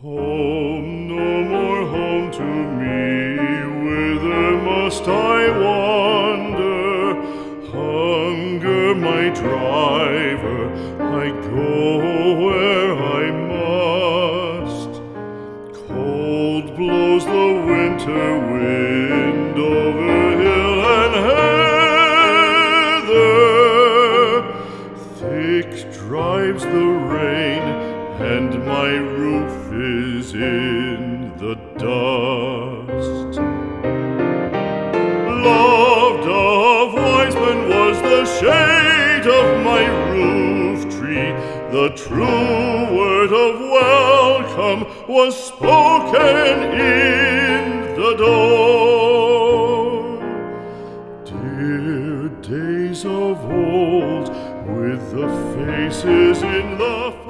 Home, no more home to me, whither must I wander? Hunger my driver, I go where I must. Cold blows the winter wind over hill and heather, thick drives the rain and my roof is in the dust. Loved of wise men was the shade of my roof tree. The true word of welcome was spoken in the door. Dear days of old, with the faces in the